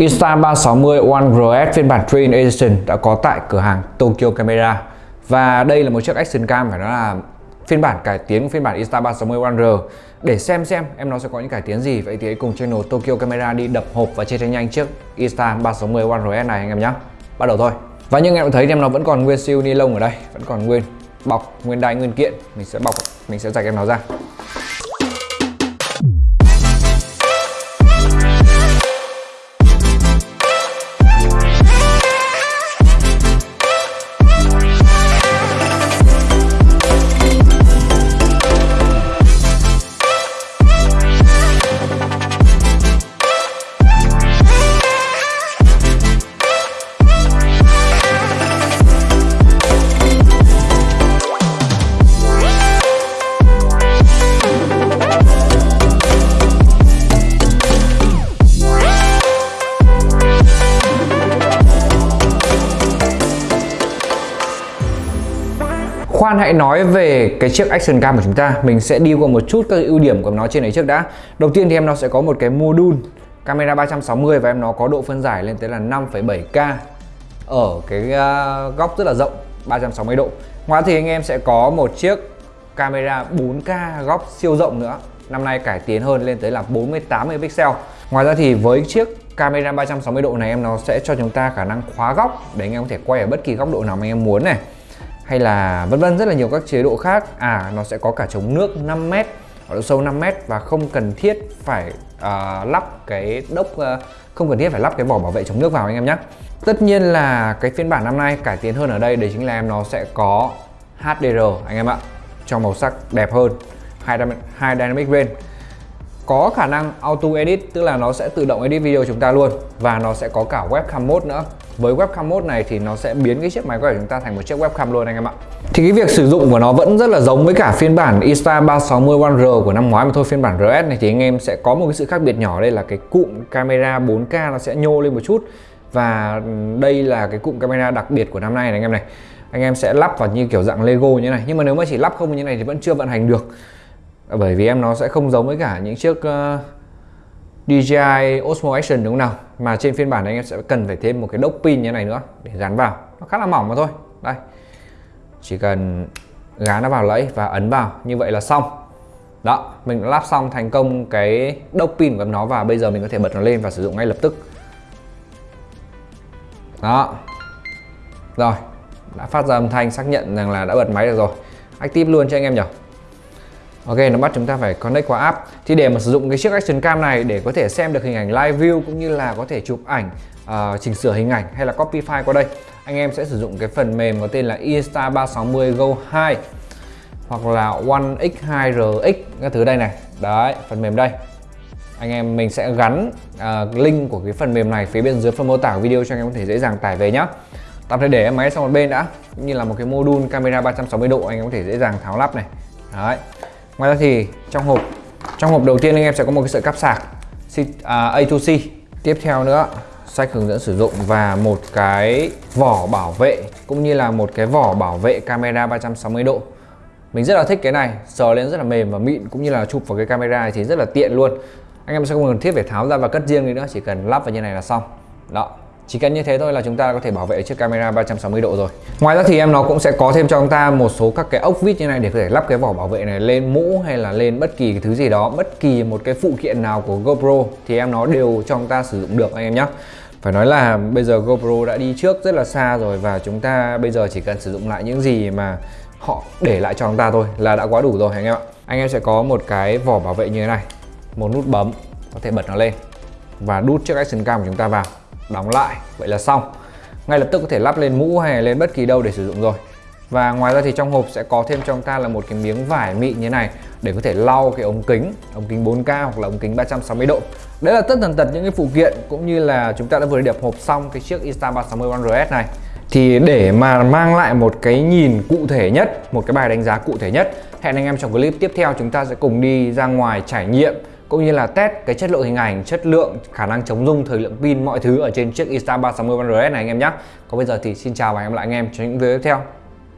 Insta360 One RS phiên bản Twin Edition đã có tại cửa hàng Tokyo Camera. Và đây là một chiếc Action Cam phải nói là phiên bản cải tiến của phiên bản Insta360 One R để xem xem em nó sẽ có những cải tiến gì, vậy thì hãy cùng channel Tokyo Camera đi đập hộp và chia tranh nhanh chiếc Insta360 One RS này anh em nhé bắt đầu thôi. Và như em thấy em nó vẫn còn nguyên siêu ni lông ở đây, vẫn còn nguyên bọc, nguyên đai, nguyên kiện. Mình sẽ bọc, mình sẽ rạch em nó ra. Khoan hãy nói về cái chiếc Action Cam của chúng ta. Mình sẽ đi qua một chút các ưu điểm của nó trên đấy trước đã. Đầu tiên thì em nó sẽ có một cái module camera 360 và em nó có độ phân giải lên tới là 5,7K Ở cái uh, góc rất là rộng 360 độ. Ngoài thì anh em sẽ có một chiếc camera 4K góc siêu rộng nữa. Năm nay cải tiến hơn lên tới là 48 pixel. Ngoài ra thì với chiếc camera 360 độ này em nó sẽ cho chúng ta khả năng khóa góc để anh em có thể quay ở bất kỳ góc độ nào mà anh em muốn này hay là vân vân rất là nhiều các chế độ khác. À nó sẽ có cả chống nước 5m ở độ sâu 5m và không cần thiết phải uh, lắp cái đốc uh, không cần thiết phải lắp cái vỏ bảo vệ chống nước vào anh em nhé. Tất nhiên là cái phiên bản năm nay cải tiến hơn ở đây đấy chính là em nó sẽ có HDR anh em ạ cho màu sắc đẹp hơn hai dynamic range có khả năng auto edit tức là nó sẽ tự động edit video chúng ta luôn và nó sẽ có cả webcam mode nữa với webcam mode này thì nó sẽ biến cái chiếc máy của chúng ta thành một chiếc webcam luôn anh em ạ. Thì cái việc sử dụng của nó vẫn rất là giống với cả phiên bản Insta360 One R của năm ngoái mà thôi phiên bản RS này thì anh em sẽ có một cái sự khác biệt nhỏ. Đây là cái cụm camera 4K nó sẽ nhô lên một chút. Và đây là cái cụm camera đặc biệt của năm nay này anh em này. Anh em sẽ lắp vào như kiểu dạng Lego như này. Nhưng mà nếu mà chỉ lắp không như này thì vẫn chưa vận hành được. Bởi vì em nó sẽ không giống với cả những chiếc uh, DJI Osmo Action đúng không nào? Mà trên phiên bản này anh em sẽ cần phải thêm một cái đốc pin như này nữa để gắn vào. Nó khá là mỏng mà thôi. Đây. Chỉ cần gắn nó vào lẫy và ấn vào. Như vậy là xong. Đó, mình đã lắp xong thành công cái đốc pin của nó và bây giờ mình có thể bật nó lên và sử dụng ngay lập tức. Đó. Rồi, đã phát ra âm thanh xác nhận rằng là đã bật máy được rồi. Active luôn cho anh em nhỉ? Ok nó bắt chúng ta phải connect qua app. Thì để mà sử dụng cái chiếc Action Cam này để có thể xem được hình ảnh live view cũng như là có thể chụp ảnh uh, chỉnh sửa hình ảnh hay là copy file qua đây anh em sẽ sử dụng cái phần mềm có tên là Insta360 Go 2 hoặc là One X2RX các thứ đây này. Đấy phần mềm đây. Anh em mình sẽ gắn uh, link của cái phần mềm này phía bên dưới phần mô tả video cho anh em có thể dễ dàng tải về nhé tạm thời để em máy sang một bên đã như là một cái module camera 360 độ anh em có thể dễ dàng tháo lắp này. Đấy ngoài ra thì trong hộp trong hộp đầu tiên anh em sẽ có một cái sợi cáp sạc à, A2C tiếp theo nữa, sách hướng dẫn sử dụng và một cái vỏ bảo vệ, cũng như là một cái vỏ bảo vệ camera 360 độ. Mình rất là thích cái này, sờ lên rất là mềm và mịn, cũng như là chụp vào cái camera này thì rất là tiện luôn. Anh em sẽ không cần thiết phải tháo ra và cất riêng đi nữa, chỉ cần lắp vào như này là xong. Đó chỉ cần như thế thôi là chúng ta có thể bảo vệ chiếc camera 360 độ rồi. Ngoài ra thì em nó cũng sẽ có thêm cho chúng ta một số các cái ốc vít như này để có thể lắp cái vỏ bảo vệ này lên mũ hay là lên bất kỳ cái thứ gì đó, bất kỳ một cái phụ kiện nào của GoPro thì em nó đều cho chúng ta sử dụng được anh em nhé phải nói là bây giờ GoPro đã đi trước rất là xa rồi và chúng ta bây giờ chỉ cần sử dụng lại những gì mà họ để lại cho chúng ta thôi là đã quá đủ rồi anh em ạ. Anh em sẽ có một cái vỏ bảo vệ như thế này, một nút bấm, có thể bật nó lên và đút chiếc action cam của chúng ta vào đóng lại. Vậy là xong. Ngay lập tức có thể lắp lên mũ hay lên bất kỳ đâu để sử dụng rồi. Và ngoài ra thì trong hộp sẽ có thêm cho chúng ta là một cái miếng vải mịn như này để có thể lau cái ống kính ống kính 4K hoặc là ống kính 360 độ. Đấy là tất tần tật những cái phụ kiện cũng như là chúng ta đã vừa đẹp hộp xong cái chiếc Insta360 One RS này. Thì để mà mang lại một cái nhìn cụ thể nhất, một cái bài đánh giá cụ thể nhất, hẹn anh em trong clip tiếp theo chúng ta sẽ cùng đi ra ngoài trải nghiệm cũng như là test cái chất lượng hình ảnh, chất lượng, khả năng chống rung, thời lượng pin mọi thứ ở trên chiếc Insta360 One RS này anh em nhé. Còn bây giờ thì xin chào và hẹn gặp lại anh em trong những video tiếp theo.